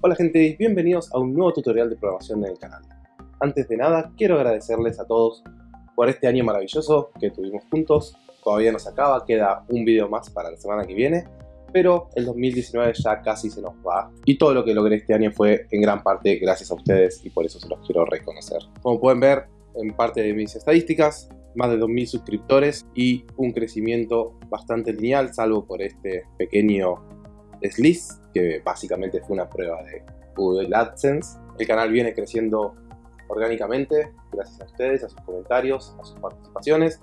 Hola gente, bienvenidos a un nuevo tutorial de programación en el canal. Antes de nada, quiero agradecerles a todos por este año maravilloso que tuvimos juntos. Todavía no se acaba, queda un video más para la semana que viene, pero el 2019 ya casi se nos va. Y todo lo que logré este año fue en gran parte gracias a ustedes y por eso se los quiero reconocer. Como pueden ver en parte de mis estadísticas, más de 2.000 suscriptores y un crecimiento bastante lineal, salvo por este pequeño desliz, que básicamente fue una prueba de Google AdSense. El canal viene creciendo orgánicamente, gracias a ustedes, a sus comentarios, a sus participaciones,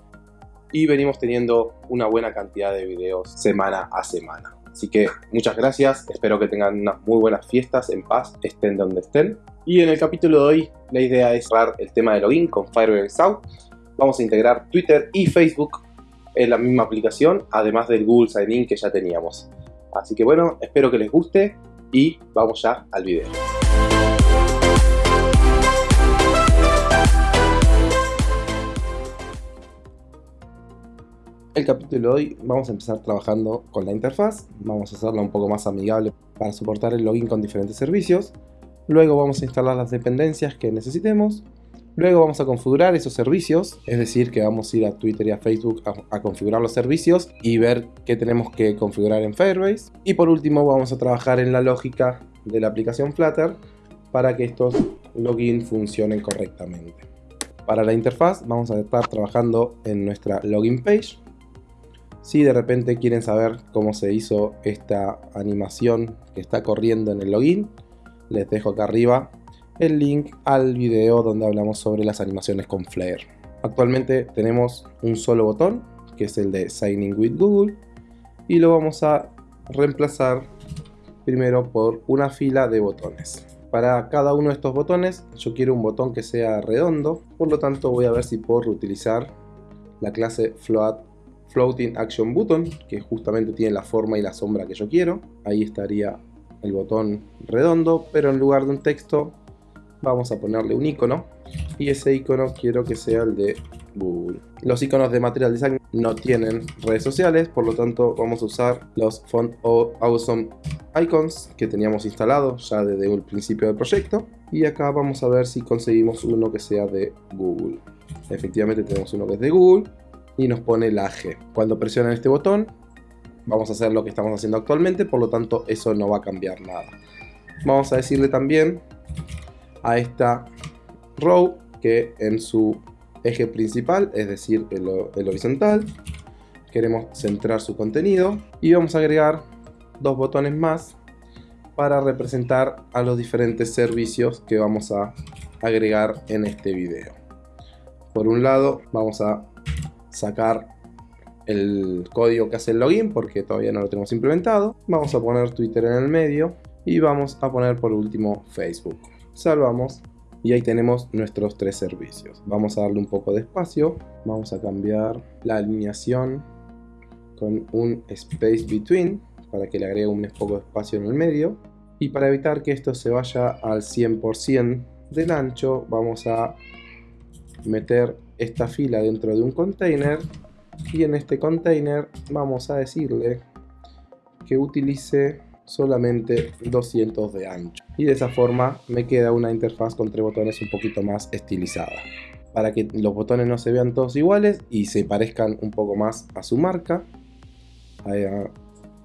y venimos teniendo una buena cantidad de videos semana a semana. Así que muchas gracias, espero que tengan unas muy buenas fiestas en paz, estén donde estén. Y en el capítulo de hoy la idea es cerrar el tema de login con Firebase South. Vamos a integrar Twitter y Facebook en la misma aplicación, además del Google Sign In que ya teníamos. Así que bueno, espero que les guste y vamos ya al video. El capítulo de hoy vamos a empezar trabajando con la interfaz, vamos a hacerla un poco más amigable para soportar el login con diferentes servicios, luego vamos a instalar las dependencias que necesitemos Luego vamos a configurar esos servicios, es decir, que vamos a ir a Twitter y a Facebook a, configurar los servicios y ver qué tenemos que configurar en Firebase. Y por último vamos a trabajar en la lógica de la aplicación Flutter para que estos login funcionen correctamente. Para la interfaz vamos a estar trabajando en nuestra login page. Si de repente quieren saber cómo se hizo esta animación que está corriendo en el login, les dejo acá arriba el link al video donde hablamos sobre las animaciones con Flare. Actualmente tenemos un solo botón, que es el de Signing with Google, y lo vamos a reemplazar primero por una fila de botones. Para cada uno de estos botones yo quiero un botón que sea redondo, por lo tanto voy a ver si puedo reutilizar la clase float, Floating Action Button, que justamente tiene la forma y la sombra que yo quiero. Ahí estaría el botón redondo, pero en lugar de un texto vamos a ponerle un icono y ese icono quiero que sea el de Google. Los iconos de Material Design no tienen redes sociales, por lo tanto vamos a usar los Font Awesome Icons que teníamos instalados ya desde el principio del proyecto y acá vamos a ver si conseguimos uno que sea de Google. Efectivamente tenemos uno que es de Google y nos pone la G. Cuando presionan este botón vamos a hacer lo que estamos haciendo actualmente, por lo tanto eso no va a cambiar nada. Vamos a decirle también a esta row que en su eje principal, es decir, el, horizontal, queremos centrar su contenido y vamos a agregar dos botones más para representar a los diferentes servicios que vamos a agregar en este video. Por un lado vamos a sacar el código que hace el login porque todavía no lo tenemos implementado. Vamos a poner Twitter en el medio y vamos a poner por último Facebook salvamos y ahí tenemos nuestros tres servicios. Vamos a darle un poco de espacio, vamos a cambiar la alineación con un space between para que le agregue un poco de espacio en el medio. Y para evitar que esto se vaya al 100% del ancho vamos a meter esta fila dentro de un container. Y en este container vamos a decirle que utilice solamente 200 de ancho. Y de esa forma me queda una interfaz con tres botones un poquito más estilizada. Para que los botones no se vean todos iguales y se parezcan un poco más a su marca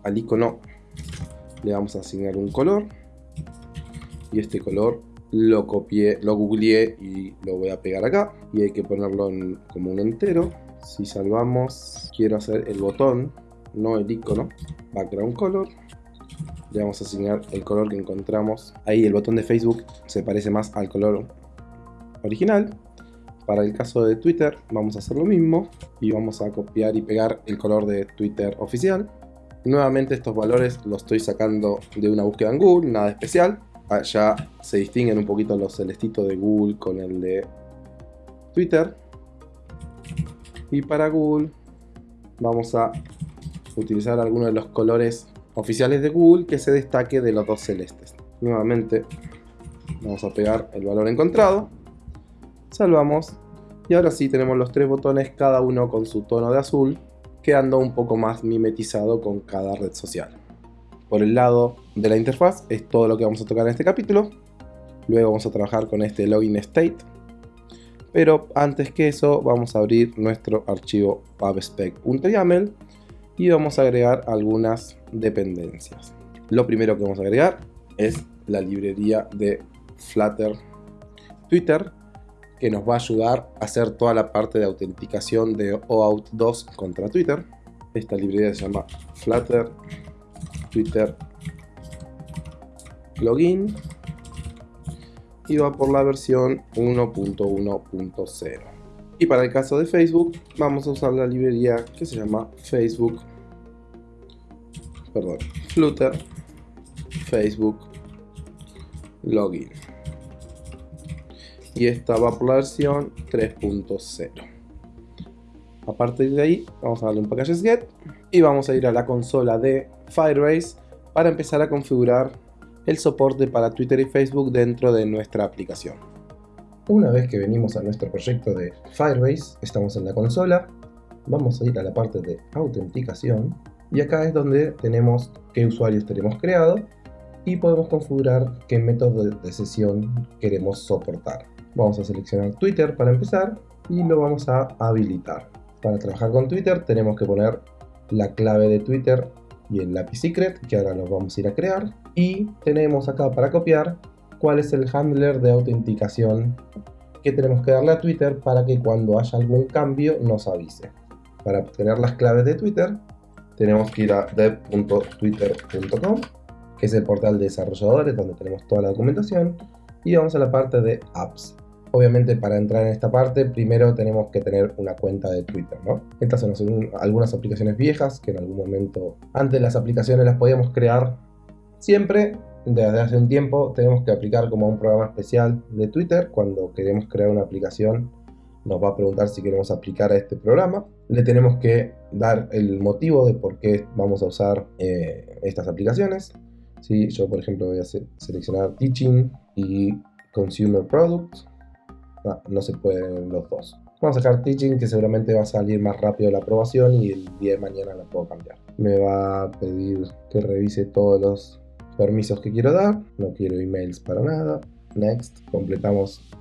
al icono le vamos a asignar un color. Y este color lo copié, lo googleé y lo voy a pegar acá. Y hay que ponerlo como un entero. Si salvamos quiero hacer el botón no el icono background color le vamos a asignar el color que encontramos. Ahí el botón de Facebook se parece más al color original. Para el caso de Twitter vamos a hacer lo mismo y vamos a copiar y pegar el color de Twitter oficial. Nuevamente estos valores los estoy sacando de una búsqueda en Google, nada especial. Ya se distinguen un poquito los celestitos de Google con el de Twitter. Y para Google vamos a utilizar algunos de los colores oficiales de Google que se destaque de los dos celestes. Nuevamente vamos a pegar el valor encontrado, salvamos y ahora sí tenemos los tres botones cada uno con su tono de azul quedando un poco más mimetizado con cada red social. por el lado de la interfaz es todo lo que vamos a tocar en este capítulo. Luego vamos a trabajar con este login state. Pero antes que eso vamos a abrir nuestro archivo pubspec.yaml y vamos a agregar algunas dependencias. Lo primero que vamos a agregar es la librería de Flutter Twitter que nos va a ayudar a hacer toda la parte de autenticación de OAuth 2 contra Twitter. Esta librería se llama Flutter Twitter Login y va por la versión 1.1.0. Y para el caso de Facebook vamos a usar la librería que se llama Facebook, perdón, Flutter Facebook Login. Y esta va por la versión 3.0. A partir de ahí vamos a darle un packages get y vamos a ir a la consola de Firebase para empezar a configurar el soporte para Twitter y Facebook dentro de nuestra aplicación. Una vez que venimos a nuestro proyecto de Firebase, estamos en la consola, vamos a ir a la parte de autenticación y acá es donde tenemos qué usuarios tenemos creado y podemos configurar qué método de sesión queremos soportar. Vamos a seleccionar Twitter para empezar y lo vamos a habilitar. Para trabajar con Twitter tenemos que poner la clave de Twitter y el lápiz secret que ahora lo vamos a ir a crear y tenemos acá para copiar cuál es el handler de autenticación que tenemos que darle a Twitter para que cuando haya algún cambio nos avise. Para obtener las claves de Twitter tenemos que ir a dev.twitter.com que es el portal de desarrolladores donde tenemos toda la documentación y vamos a la parte de apps. Obviamente para entrar en esta parte primero tenemos que tener una cuenta de Twitter. Estas son algunas aplicaciones viejas que en algún momento antes las aplicaciones las podíamos crear siempre. Desde hace un tiempo tenemos que aplicar como un programa especial de Twitter. Cuando queremos crear una aplicación nos va a preguntar si queremos aplicar a este programa. Le tenemos que dar el motivo de por qué vamos a usar eh, estas aplicaciones. Si Yo por ejemplo voy a seleccionar Teaching y Consumer Products no, no se pueden los dos. Vamos a dejar teaching que seguramente va a salir más rápido la aprobación y el día de mañana la puedo cambiar. Me va a pedir que revise todos los permisos que quiero dar. No quiero emails para nada. Next. Completamos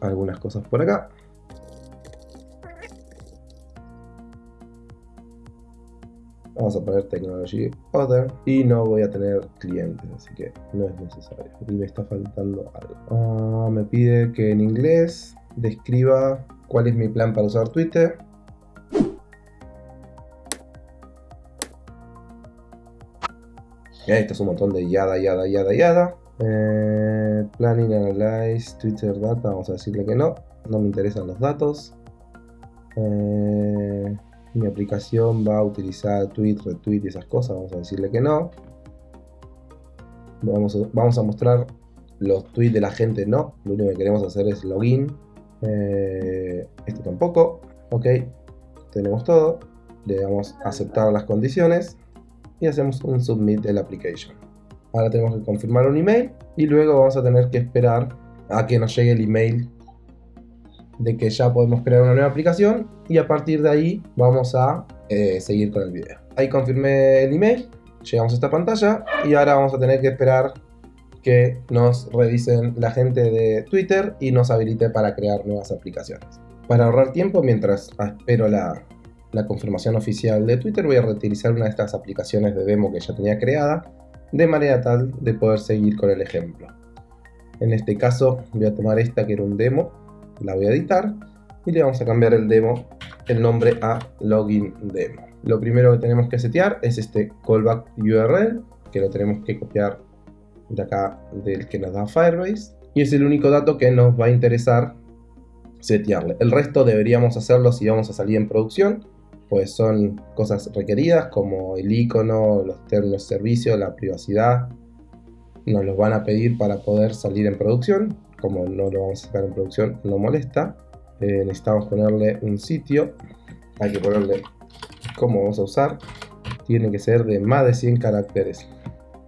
algunas cosas por acá. Vamos a poner Technology Other y no voy a tener clientes, así que no es necesario. Y me está faltando algo. Ah, me pide que en inglés describa cuál es mi plan para usar Twitter. Esto es un montón de yada, yada, yada, yada. Eh, planning, Analyze, Twitter Data, vamos a decirle que no. No me interesan los datos. Eh, mi aplicación va a utilizar tweet, retweet y esas cosas, vamos a decirle que no. Vamos a, mostrar los tweets de la gente, no. Lo único que queremos hacer es login. Eh, esto tampoco. Ok, tenemos todo. Le damos aceptar las condiciones y hacemos un submit de la application. Ahora tenemos que confirmar un email y luego vamos a tener que esperar a que nos llegue el email de que ya podemos crear una nueva aplicación y a partir de ahí vamos a eh, seguir con el video. Ahí confirmé el email, llegamos a esta pantalla y ahora vamos a tener que esperar que nos revisen la gente de Twitter y nos habilite para crear nuevas aplicaciones. Para ahorrar tiempo, mientras espero la, la confirmación oficial de Twitter, voy a reutilizar una de estas aplicaciones de demo que ya tenía creada, de manera tal de poder seguir con el ejemplo. En este caso voy a tomar esta que era un demo la voy a editar y le vamos a cambiar el demo, el nombre a login demo. Lo primero que tenemos que setear es este callback URL, que lo tenemos que copiar de acá del que nos da Firebase. Y es el único dato que nos va a interesar setearle. El resto deberíamos hacerlo si vamos a salir en producción, pues son cosas requeridas como el icono, los términos de servicio, la privacidad. Nos los van a pedir para poder salir en producción como no lo vamos a sacar en producción, no molesta. Eh, necesitamos ponerle un sitio, hay que ponerle cómo vamos a usar, tiene que ser de más de 100 caracteres.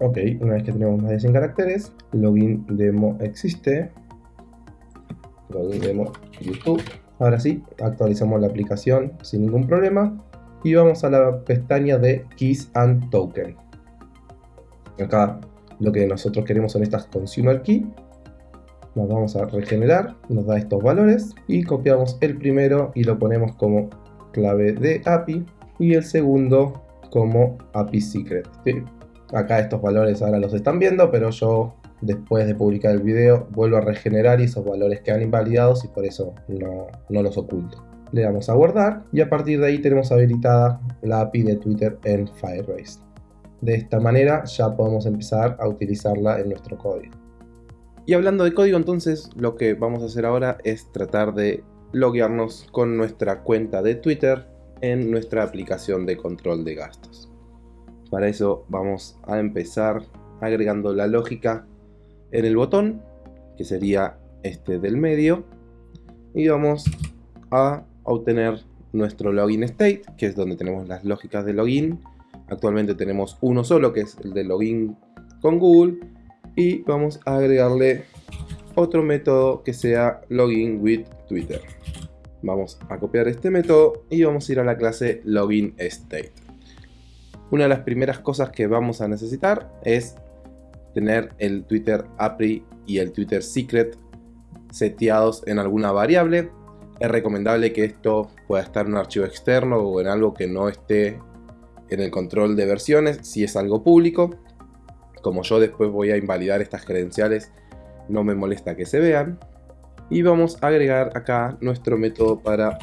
Ok, una vez que tenemos más de 100 caracteres, login demo existe, login demo YouTube. Ahora sí, actualizamos la aplicación sin ningún problema y vamos a la pestaña de Keys and Token. Acá lo que nosotros queremos son estas consumer key. Nos vamos a regenerar, nos da estos valores y copiamos el primero y lo ponemos como clave de API y el segundo como API secret. Acá estos valores ahora los están viendo, pero yo después de publicar el video vuelvo a regenerar y esos valores quedan invalidados y por eso no, no los oculto. Le damos a guardar y a partir de ahí tenemos habilitada la API de Twitter en Firebase. De esta manera ya podemos empezar a utilizarla en nuestro código. Y hablando de código entonces, lo que vamos a hacer ahora es tratar de loguearnos con nuestra cuenta de Twitter en nuestra aplicación de control de gastos. Para eso vamos a empezar agregando la lógica en el botón, que sería este del medio, y vamos a obtener nuestro login state, que es donde tenemos las lógicas de login. Actualmente tenemos uno solo, que es el de login con Google, y vamos a agregarle otro método que sea login with Twitter. Vamos a copiar este método y vamos a ir a la clase login state. Una de las primeras cosas que vamos a necesitar es tener el Twitter API y el Twitter secret seteados en alguna variable. Es recomendable que esto pueda estar en un archivo externo o en algo que no esté en el control de versiones si es algo público como yo después voy a invalidar estas credenciales, no me molesta que se vean. Y vamos a agregar acá nuestro método para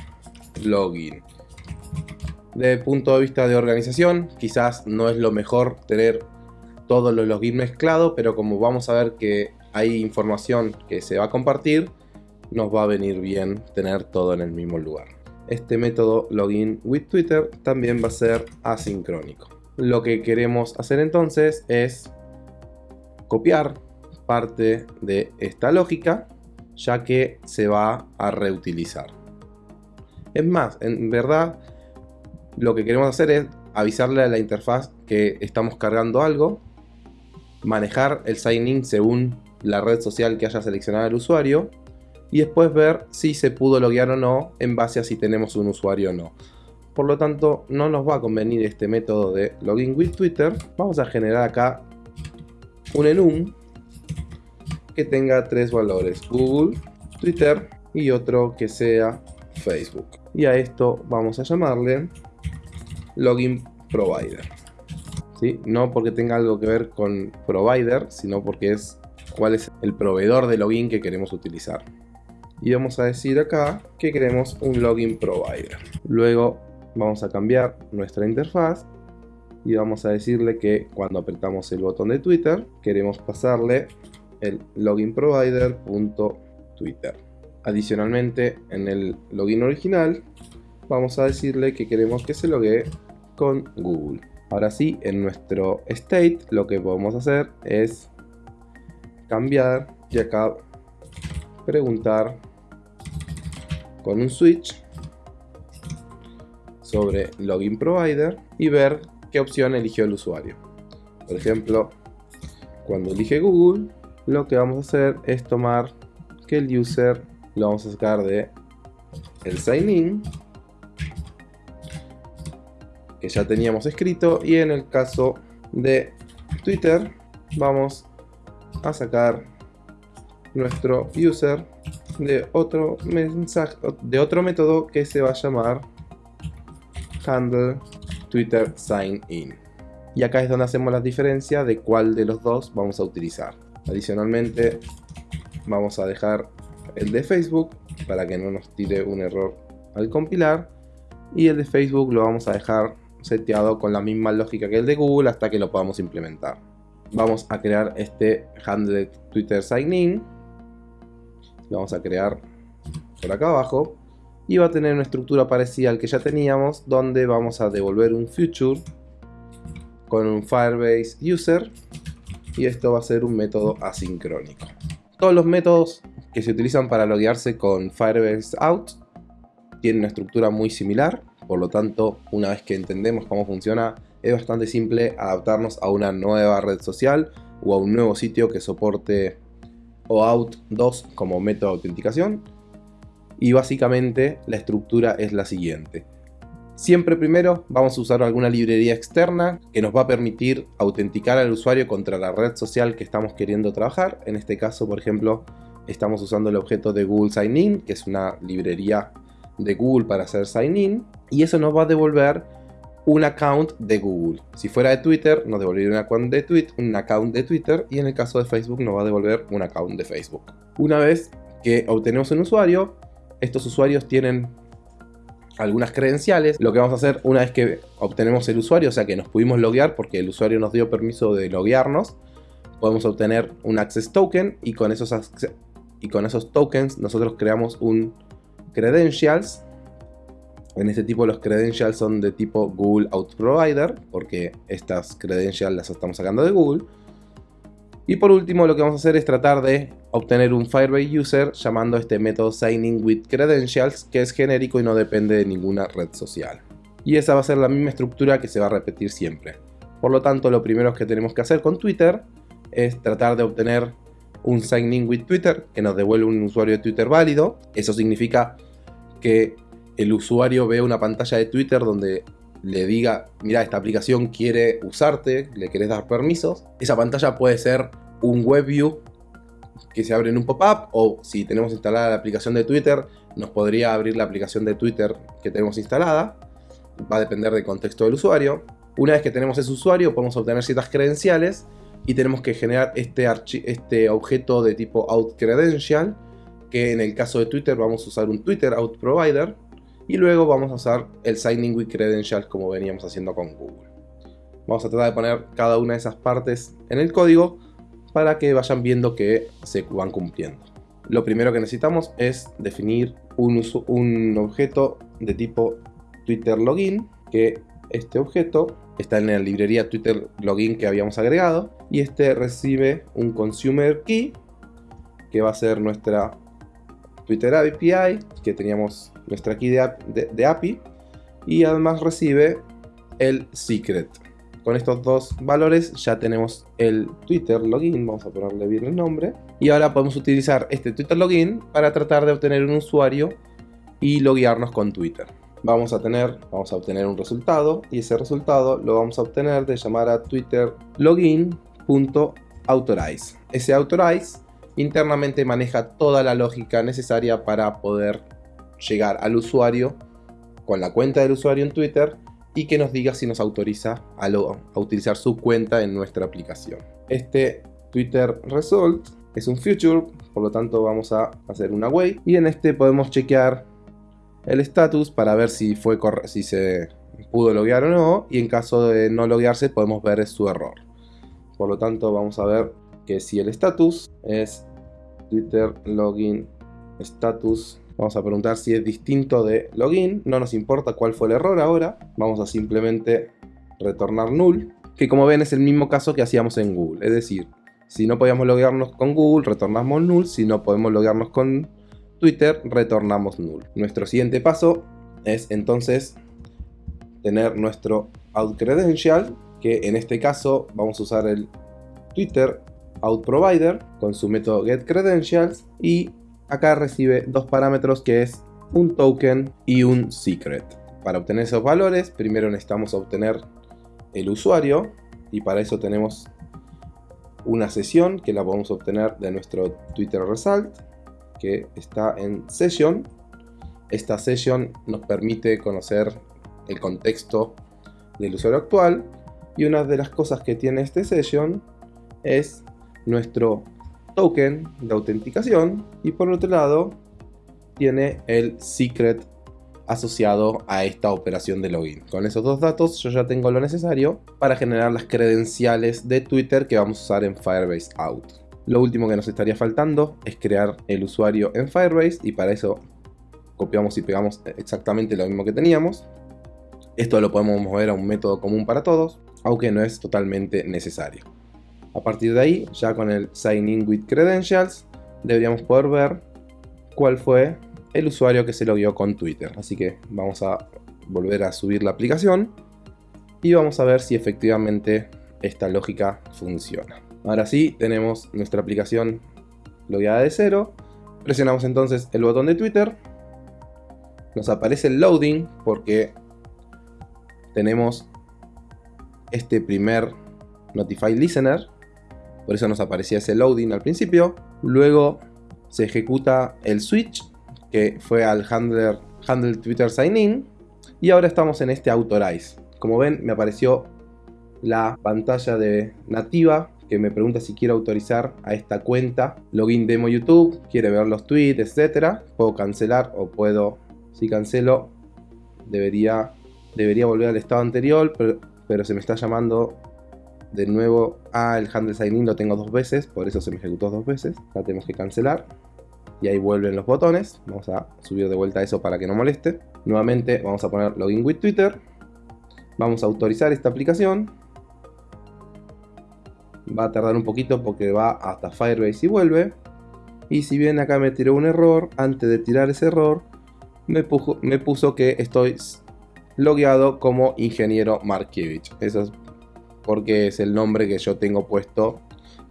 login. El punto de vista de organización, quizás no es lo mejor tener todos los login mezclados, pero como vamos a ver que hay información que se va a compartir, nos va a venir bien tener todo en el mismo lugar. Este método login with Twitter también va a ser asincrónico. Lo que queremos hacer entonces es copiar parte de esta lógica ya que se va a reutilizar. Es más, en verdad lo que queremos hacer es avisarle a la interfaz que estamos cargando algo, manejar el sign-in según la red social que haya seleccionado el usuario y después ver si se pudo loguear o no en base a si tenemos un usuario o no. Por lo tanto, no nos va a convenir este método de login with Twitter. Vamos a generar acá un enum que tenga tres valores, Google, Twitter y otro que sea Facebook. Y a esto vamos a llamarle login provider. ¿Sí? No porque tenga algo que ver con provider, sino porque es cuál es el proveedor de login que queremos utilizar. Y vamos a decir acá que queremos un login provider. Luego vamos a cambiar nuestra interfaz y vamos a decirle que cuando apretamos el botón de Twitter queremos pasarle el login provider.twitter. Adicionalmente en el login original vamos a decirle que queremos que se logue con Google. Ahora sí, en nuestro state lo que podemos hacer es cambiar y acá preguntar con un switch sobre login provider y ver qué opción eligió el usuario. Por ejemplo, cuando elige Google, lo que vamos a hacer es tomar que el user lo vamos a sacar de el sign in que ya teníamos escrito y en el caso de Twitter vamos a sacar nuestro user de otro mensaje de otro método que se va a llamar handle Twitter Sign In. Y acá es donde hacemos la diferencia de cuál de los dos vamos a utilizar. Adicionalmente vamos a dejar el de Facebook para que no nos tire un error al compilar. Y el de Facebook lo vamos a dejar seteado con la misma lógica que el de Google hasta que lo podamos implementar. Vamos a crear este handle Twitter Sign In. Lo vamos a crear por acá abajo y va a tener una estructura parecida al que ya teníamos donde vamos a devolver un future con un Firebase user y esto va a ser un método asincrónico. Todos los métodos que se utilizan para loguearse con Firebase out tienen una estructura muy similar, por lo tanto una vez que entendemos cómo funciona es bastante simple adaptarnos a una nueva red social o a un nuevo sitio que soporte OAuth 2 como método de autenticación y básicamente la estructura es la siguiente. Siempre primero vamos a usar alguna librería externa que nos va a permitir autenticar al usuario contra la red social que estamos queriendo trabajar. En este caso, por ejemplo, estamos usando el objeto de Google Sign In, que es una librería de Google para hacer sign in. Y eso nos va a devolver un account de Google. Si fuera de Twitter, nos devolvería un account de, un account de Twitter. Y en el caso de Facebook, nos va a devolver un account de Facebook. Una vez que obtenemos un usuario, estos usuarios tienen algunas credenciales. Lo que vamos a hacer una vez que obtenemos el usuario, o sea que nos pudimos loguear porque el usuario nos dio permiso de loguearnos, podemos obtener un access token y con esos, y con esos tokens nosotros creamos un credentials. En este tipo los credentials son de tipo Google Out Provider, porque estas credentials las estamos sacando de Google. Y por último lo que vamos a hacer es tratar de obtener un Firebase User llamando este método Signing with Credentials que es genérico y no depende de ninguna red social. Y esa va a ser la misma estructura que se va a repetir siempre. Por lo tanto lo primero que tenemos que hacer con Twitter es tratar de obtener un Signing with Twitter que nos devuelve un usuario de Twitter válido. Eso significa que el usuario ve una pantalla de Twitter donde le diga, mira, esta aplicación quiere usarte, le querés dar permisos. Esa pantalla puede ser un web view que se abre en un pop-up o si tenemos instalada la aplicación de Twitter, nos podría abrir la aplicación de Twitter que tenemos instalada. Va a depender del contexto del usuario. Una vez que tenemos ese usuario, podemos obtener ciertas credenciales y tenemos que generar este, este objeto de tipo outCredential, que en el caso de Twitter vamos a usar un Twitter out provider y luego vamos a usar el signing with credentials como veníamos haciendo con Google. Vamos a tratar de poner cada una de esas partes en el código para que vayan viendo que se van cumpliendo. Lo primero que necesitamos es definir un, un objeto de tipo Twitter login, que este objeto está en la librería Twitter login que habíamos agregado y este recibe un consumer key que va a ser nuestra Twitter API, que teníamos nuestra key de, API y además recibe el secret. Con estos dos valores ya tenemos el Twitter login, vamos a ponerle bien el nombre. Y ahora podemos utilizar este Twitter login para tratar de obtener un usuario y loguearnos con Twitter vamos a tener, vamos a obtener un resultado y ese resultado lo vamos a obtener de llamar a Twitter login.authorize. Ese authorize internamente maneja toda la lógica necesaria para poder llegar al usuario con la cuenta del usuario en Twitter y que nos diga si nos autoriza a, utilizar su cuenta en nuestra aplicación. Este Twitter Result es un future, por lo tanto vamos a hacer una way y en este podemos chequear el status para ver si, fue si se pudo loguear o no y en caso de no loguearse podemos ver su error. Por lo tanto vamos a ver que si el status es Twitter login status Vamos a preguntar si es distinto de login. No nos importa cuál fue el error ahora. Vamos a simplemente retornar null. Que como ven es el mismo caso que hacíamos en Google. Es decir, si no podíamos loguearnos con Google, retornamos null. Si no podemos loguearnos con Twitter, retornamos null. Nuestro siguiente paso es entonces tener nuestro out credential, que en este caso vamos a usar el Twitter out provider con su método get credentials y acá recibe dos parámetros que es un token y un secret. Para obtener esos valores, primero necesitamos obtener el usuario y para eso tenemos una sesión que la podemos obtener de nuestro Twitter Result que está en Session. Esta session nos permite conocer el contexto del usuario actual y una de las cosas que tiene este session es nuestro token de autenticación y por otro lado tiene el secret asociado a esta operación de login. Con esos dos datos yo ya tengo lo necesario para generar las credenciales de Twitter que vamos a usar en Firebase Out. Lo último que nos estaría faltando es crear el usuario en Firebase y para eso copiamos y pegamos exactamente lo mismo que teníamos. Esto lo podemos mover a un método común para todos, aunque no es totalmente necesario. A partir de ahí, ya con el Sign In with Credentials, deberíamos poder ver cuál fue el usuario que se logueó con Twitter. Así que vamos a volver a subir la aplicación y vamos a ver si efectivamente esta lógica funciona. Ahora sí, tenemos nuestra aplicación logueada de cero. Presionamos entonces el botón de Twitter. Nos aparece el loading porque tenemos este primer Notify Listener. Por eso nos aparecía ese loading al principio. Luego se ejecuta el switch que fue al handler, handle Twitter Sign In. Y ahora estamos en este Authorize. Como ven me apareció la pantalla de nativa que me pregunta si quiero autorizar a esta cuenta login demo YouTube, quiere ver los tweets, etcétera. Puedo cancelar o puedo, si cancelo, debería, debería volver al estado anterior, pero, se me está llamando de nuevo a el handle lo tengo dos veces, por eso se me ejecutó dos veces. Ahora tenemos que cancelar y ahí vuelven los botones. Vamos a subir de vuelta eso para que no moleste. Nuevamente vamos a poner login with Twitter. Vamos a autorizar esta aplicación va a tardar un poquito porque va hasta Firebase y vuelve. Y si bien acá me tiró un error, antes de tirar ese error, me, me puso que estoy logueado como ingeniero Markiewicz. Eso es porque es el nombre que yo tengo puesto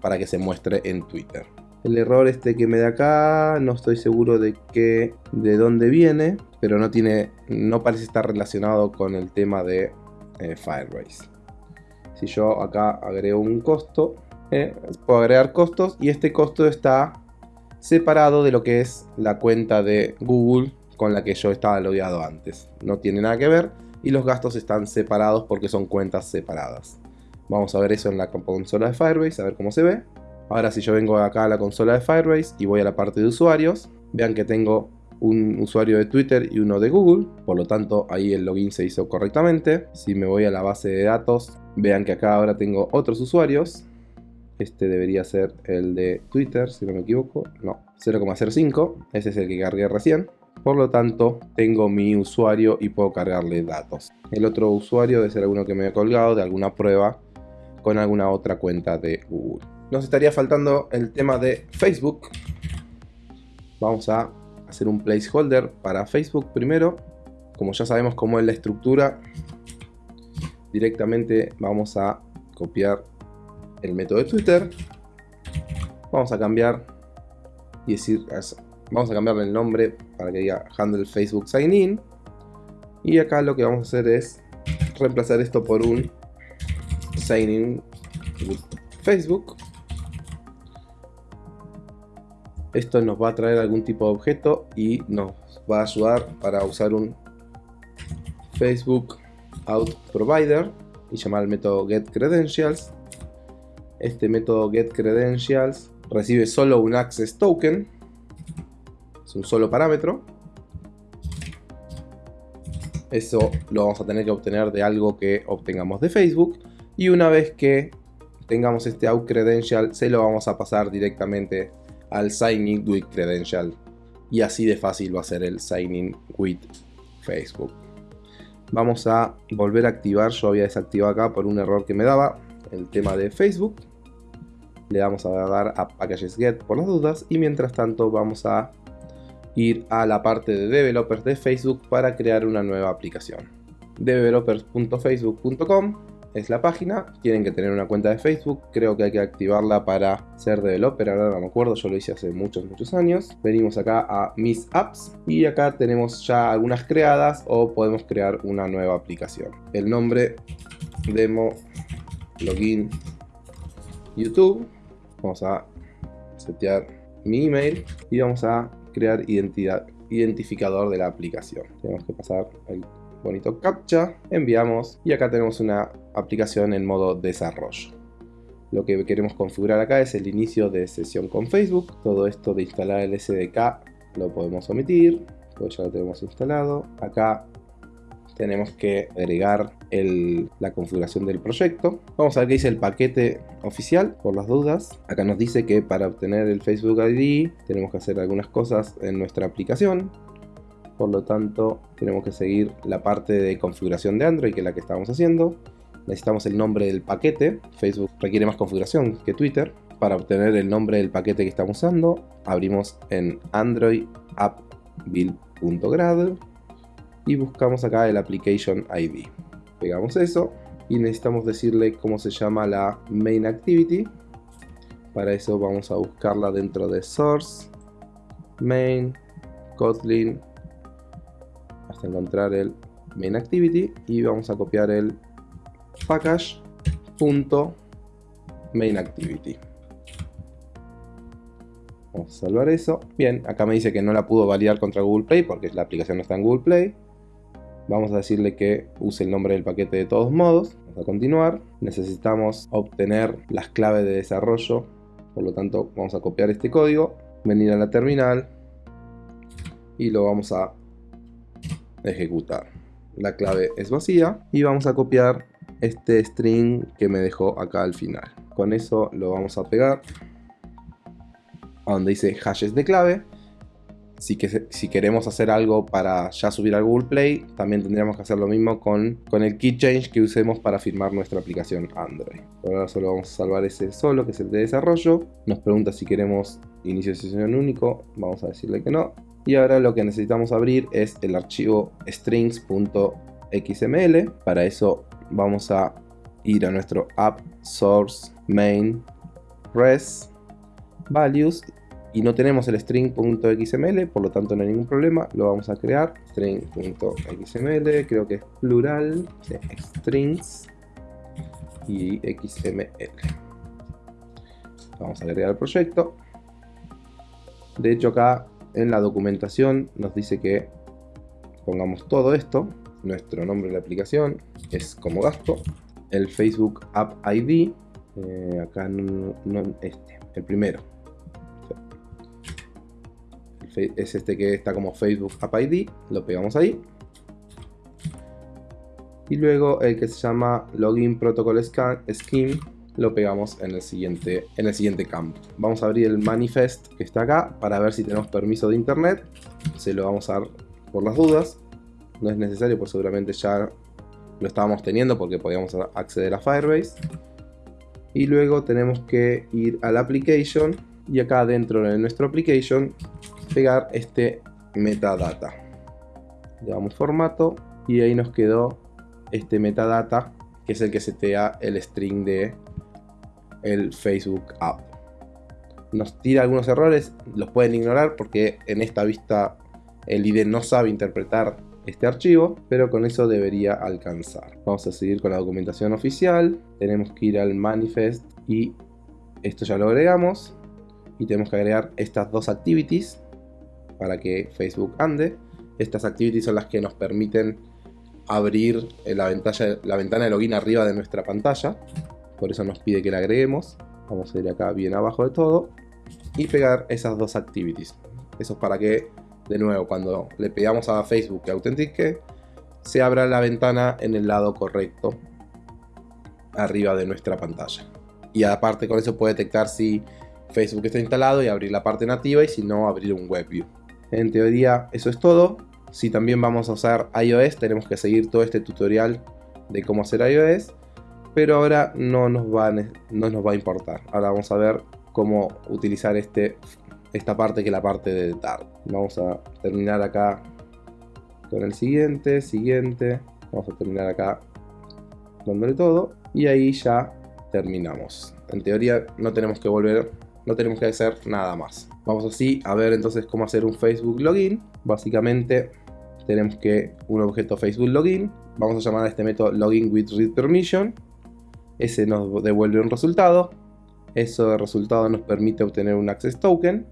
para que se muestre en Twitter. El error este que me da acá, no estoy seguro de qué, de dónde viene, pero no tiene, no parece estar relacionado con el tema de eh, Firebase. Si yo acá agrego un costo, eh, puedo agregar costos y este costo está separado de lo que es la cuenta de Google con la que yo estaba logueado antes. No tiene nada que ver y los gastos están separados porque son cuentas separadas. Vamos a ver eso en la consola de Firebase, a ver cómo se ve. Ahora si yo vengo acá a la consola de Firebase y voy a la parte de usuarios, vean que tengo un usuario de Twitter y uno de Google, por lo tanto ahí el login se hizo correctamente. Si me voy a la base de datos, vean que acá ahora tengo otros usuarios. Este debería ser el de Twitter, si no me equivoco. No, 0,05. Ese es el que cargué recién. Por lo tanto, tengo mi usuario y puedo cargarle datos. El otro usuario debe ser alguno que me he colgado de alguna prueba con alguna otra cuenta de Google. Nos estaría faltando el tema de Facebook. Vamos a hacer un placeholder para Facebook primero. Como ya sabemos cómo es la estructura, directamente vamos a copiar el método de Twitter. Vamos a cambiar y decir, vamos a cambiarle el nombre para que diga handle Facebook sign in. Y acá lo que vamos a hacer es reemplazar esto por un sign in Facebook. Esto nos va a traer algún tipo de objeto y nos va a ayudar para usar un Facebook Out Provider y llamar el método getCredentials. Este método getCredentials recibe solo un access token, es un solo parámetro. Eso lo vamos a tener que obtener de algo que obtengamos de Facebook y una vez que tengamos este out credential se lo vamos a pasar directamente al sign in with credential. Y así de fácil va a ser el sign in with Facebook. Vamos a volver a activar, yo había desactivado acá por un error que me daba el tema de Facebook. Le vamos a dar a Packages Get por las dudas y mientras tanto vamos a ir a la parte de developers de Facebook para crear una nueva aplicación. developers.facebook.com es la página. Tienen que tener una cuenta de Facebook. Creo que hay que activarla para ser developer. Ahora no me acuerdo, yo lo hice hace muchos, muchos años. Venimos acá a Mis Apps y acá tenemos ya algunas creadas o podemos crear una nueva aplicación. El nombre demo login YouTube. Vamos a setear mi email y vamos a crear identidad identificador de la aplicación. Tenemos que pasar el bonito captcha, enviamos y acá tenemos una aplicación en modo desarrollo. Lo que queremos configurar acá es el inicio de sesión con Facebook. Todo esto de instalar el SDK lo podemos omitir, pues ya lo tenemos instalado. Acá tenemos que agregar la configuración del proyecto. Vamos a ver qué dice el paquete oficial, por las dudas. Acá nos dice que para obtener el Facebook ID tenemos que hacer algunas cosas en nuestra aplicación por lo tanto tenemos que seguir la parte de configuración de Android que es la que estábamos haciendo. Necesitamos el nombre del paquete. Facebook requiere más configuración que Twitter. Para obtener el nombre del paquete que estamos usando abrimos en Android app build.grad y buscamos acá el application ID pegamos eso y necesitamos decirle cómo se llama la main activity. Para eso vamos a buscarla dentro de source main kotlin encontrar el main activity y vamos a copiar el package.main activity. Vamos a salvar eso. Bien, acá me dice que no la pudo validar contra Google Play porque la aplicación no está en Google Play. Vamos a decirle que use el nombre del paquete de todos modos. Vamos a continuar. Necesitamos obtener las claves de desarrollo. Por lo tanto, vamos a copiar este código, venir a la terminal y lo vamos a ejecutar. La clave es vacía y vamos a copiar este string que me dejó acá al final. Con eso lo vamos a pegar a donde dice hashes de clave. Si, que, si queremos hacer algo para ya subir al Google Play, también tendríamos que hacer lo mismo con, con el key change que usemos para firmar nuestra aplicación Android. ahora solo vamos a salvar ese solo, que es el de desarrollo. Nos pregunta si queremos inicio de sesión único, vamos a decirle que no. Y ahora lo que necesitamos abrir es el archivo strings.xml. Para eso vamos a ir a nuestro app source main res values y no tenemos el string.xml, por lo tanto no hay ningún problema, lo vamos a crear, string.xml, creo que es plural, strings y xml. Vamos a agregar el proyecto. De hecho acá en la documentación nos dice que pongamos todo esto, nuestro nombre de la aplicación es como gasto, el Facebook App ID, eh, acá no, este, el primero, es este que está como Facebook App ID, lo pegamos ahí. Y luego el que se llama Login Protocol Scheme lo pegamos en el, siguiente, en el siguiente campo. Vamos a abrir el manifest que está acá para ver si tenemos permiso de internet. Se lo vamos a dar por las dudas. No es necesario, pues seguramente ya lo estábamos teniendo porque podíamos acceder a Firebase. Y luego tenemos que ir a la application y acá dentro de nuestro application pegar este metadata. Le damos formato y ahí nos quedó este metadata que es el que setea el string de el Facebook app. Nos tira algunos errores, los pueden ignorar porque en esta vista el IDE no sabe interpretar este archivo, pero con eso debería alcanzar. Vamos a seguir con la documentación oficial, tenemos que ir al manifest y esto ya lo agregamos y tenemos que agregar estas dos activities para que Facebook ande. Estas activities son las que nos permiten abrir la, la ventana de login arriba de nuestra pantalla. Por eso nos pide que la agreguemos. Vamos a ir acá bien abajo de todo y pegar esas dos activities. Eso es para que, de nuevo, cuando le pegamos a Facebook que autentique, se abra la ventana en el lado correcto arriba de nuestra pantalla. Y aparte con eso puede detectar si Facebook está instalado y abrir la parte nativa y si no abrir un WebView. En teoría eso es todo. Si también vamos a usar iOS tenemos que seguir todo este tutorial de cómo hacer iOS. Pero ahora no nos va, no nos va a importar. Ahora vamos a ver cómo utilizar este, esta parte que es la parte de editar. Vamos a terminar acá con el siguiente, siguiente. Vamos a terminar acá dándole todo. Y ahí ya terminamos. En teoría no tenemos que volver no tenemos que hacer nada más. Vamos así a ver entonces cómo hacer un Facebook login. Básicamente tenemos que un objeto Facebook login. Vamos a llamar a este método login with read permission. Ese nos devuelve un resultado. Eso de resultado nos permite obtener un access token.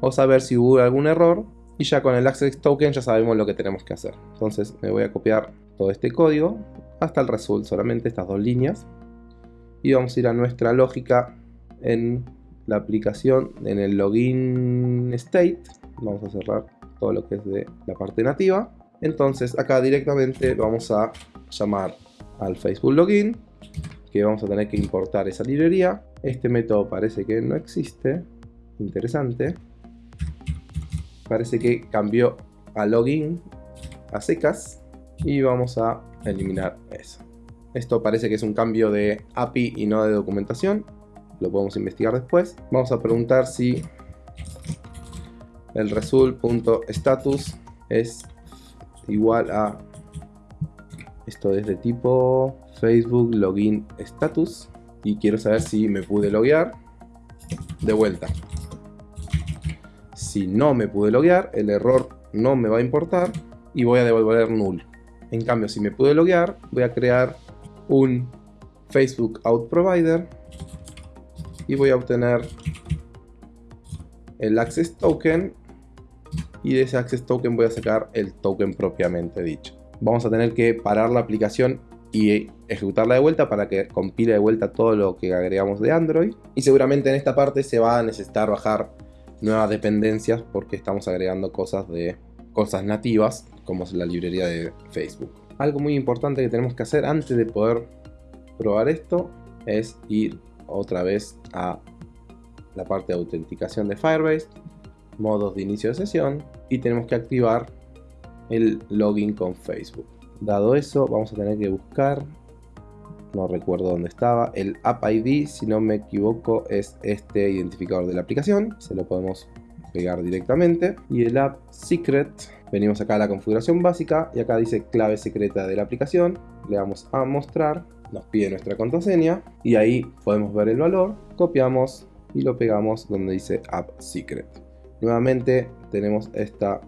O saber si hubo algún error. Y ya con el access token ya sabemos lo que tenemos que hacer. Entonces me voy a copiar todo este código hasta el result, solamente estas dos líneas. Y vamos a ir a nuestra lógica en la aplicación en el login state. Vamos a cerrar todo lo que es de la parte nativa. Entonces acá directamente vamos a llamar al Facebook login que vamos a tener que importar esa librería. Este método parece que no existe. Interesante. Parece que cambió a login a secas y vamos a eliminar eso. Esto parece que es un cambio de API y no de documentación lo podemos investigar después. Vamos a preguntar si el result.status es igual a esto es de tipo Facebook login status y quiero saber si me pude loguear de vuelta. Si no me pude loguear, el error no me va a importar y voy a devolver null. En cambio, si me puedo loguear, voy a crear un Facebook Out Provider y voy a obtener el Access Token y de ese Access Token voy a sacar el token propiamente dicho. Vamos a tener que parar la aplicación y ejecutarla de vuelta para que compile de vuelta todo lo que agregamos de Android y seguramente en esta parte se va a necesitar bajar nuevas dependencias porque estamos agregando cosas de cosas nativas como la librería de Facebook. Algo muy importante que tenemos que hacer antes de poder probar esto es ir otra vez a la parte de autenticación de Firebase, modos de inicio de sesión y tenemos que activar el login con Facebook. Dado eso, vamos a tener que buscar, no recuerdo dónde estaba, el App ID, si no me equivoco, es este identificador de la aplicación. Se lo podemos pegar directamente. Y el App Secret, venimos acá a la configuración básica y acá dice clave secreta de la aplicación. Le damos a mostrar, nos pide nuestra contraseña y ahí podemos ver el valor. Copiamos y lo pegamos donde dice App Secret. Nuevamente tenemos esta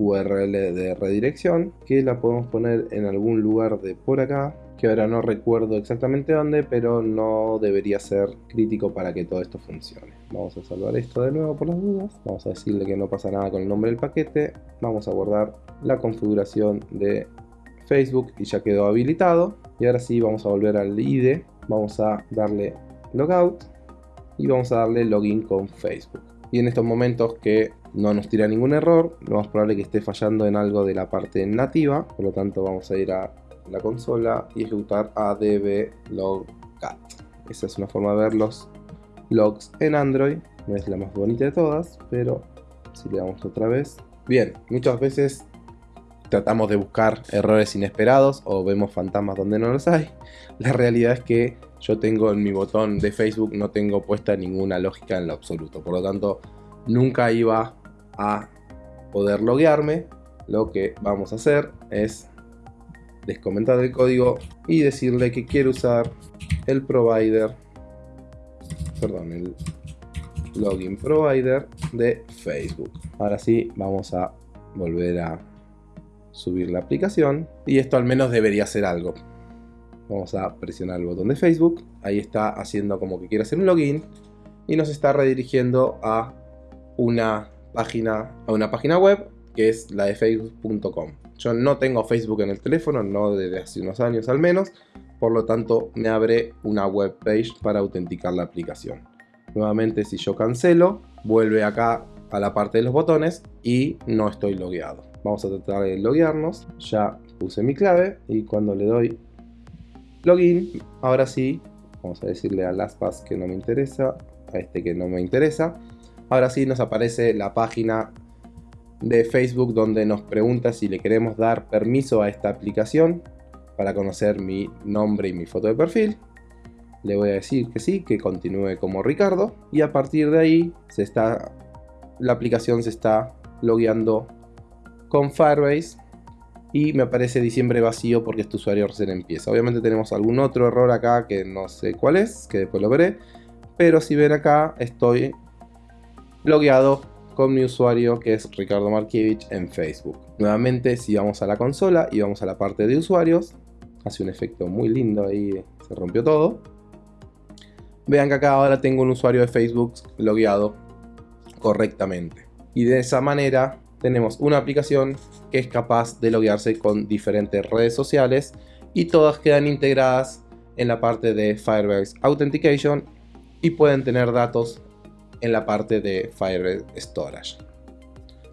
URL de redirección que la podemos poner en algún lugar de por acá que ahora no recuerdo exactamente dónde pero no debería ser crítico para que todo esto funcione. Vamos a salvar esto de nuevo por las dudas. Vamos a decirle que no pasa nada con el nombre del paquete. Vamos a guardar la configuración de Facebook y ya quedó habilitado. Y ahora sí vamos a volver al ID vamos a darle logout y vamos a darle login con Facebook. Y en estos momentos que no nos tira ningún error, lo más probable que esté fallando en algo de la parte nativa, por lo tanto vamos a ir a la consola y ejecutar adb logcat. Esa es una forma de ver los logs en Android, no es la más bonita de todas, pero si le damos otra vez. Bien, muchas veces tratamos de buscar errores inesperados o vemos fantasmas donde no los hay. La realidad es que yo tengo en mi botón de Facebook, no tengo puesta ninguna lógica en lo absoluto. Por lo tanto, nunca iba a poder loguearme. Lo que vamos a hacer es descomentar el código y decirle que quiero usar el provider, perdón, el login provider de Facebook. Ahora sí, vamos a volver a subir la aplicación y esto al menos debería hacer algo. Vamos a presionar el botón de Facebook. Ahí está haciendo como que quiere hacer un login. Y nos está redirigiendo a una página, a una página web que es la de facebook.com. Yo no tengo Facebook en el teléfono, no desde hace unos años al menos. Por lo tanto, me abre una web page para autenticar la aplicación. Nuevamente, si yo cancelo, vuelve acá a la parte de los botones y no estoy logueado. Vamos a tratar de loguearnos. Ya puse mi clave y cuando le doy login, ahora sí, vamos a decirle a LastPass que no me interesa, a este que no me interesa. Ahora sí nos aparece la página de Facebook donde nos pregunta si le queremos dar permiso a esta aplicación para conocer mi nombre y mi foto de perfil. Le voy a decir que sí, que continúe como Ricardo y a partir de ahí se está, la aplicación se está logueando con Firebase y me aparece diciembre vacío porque este usuario recién empieza. Obviamente tenemos algún otro error acá que no sé cuál es, que después lo veré, pero si ven acá estoy logueado con mi usuario que es Ricardo Markiewicz en Facebook. Nuevamente si vamos a la consola y vamos a la parte de usuarios, hace un efecto muy lindo ahí, se rompió todo. Vean que acá ahora tengo un usuario de Facebook logueado correctamente. Y de esa manera tenemos una aplicación que es capaz de loguearse con diferentes redes sociales y todas quedan integradas en la parte de Firebase Authentication y pueden tener datos en la parte de Firebase Storage.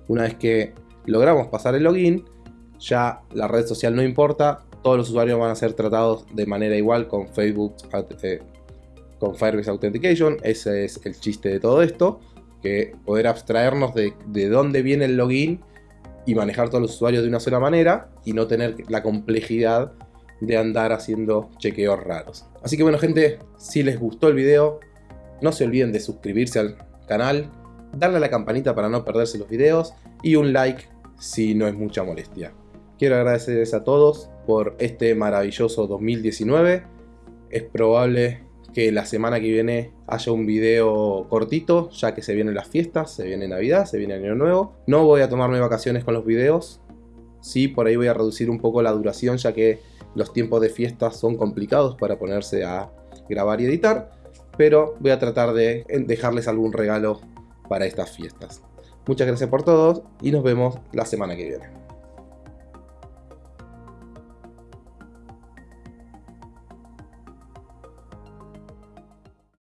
Una vez que logramos pasar el login, ya la red social no importa, todos los usuarios van a ser tratados de manera igual con Facebook, eh, con Firebase Authentication, ese es el chiste de todo esto que poder abstraernos de, de dónde viene el login y manejar todos los usuarios de una sola manera y no tener la complejidad de andar haciendo chequeos raros. Así que bueno gente, si les gustó el video, no se olviden de suscribirse al canal, darle a la campanita para no perderse los videos y un like si no es mucha molestia. Quiero agradecerles a todos por este maravilloso 2019. Es probable que la semana que viene haya un video cortito, ya que se vienen las fiestas, se viene Navidad, se viene Año Nuevo. No voy a tomarme vacaciones con los videos, Sí, por ahí voy a reducir un poco la duración ya que los tiempos de fiestas son complicados para ponerse a grabar y editar, pero voy a tratar de dejarles algún regalo para estas fiestas. Muchas gracias por todos y nos vemos la semana que viene.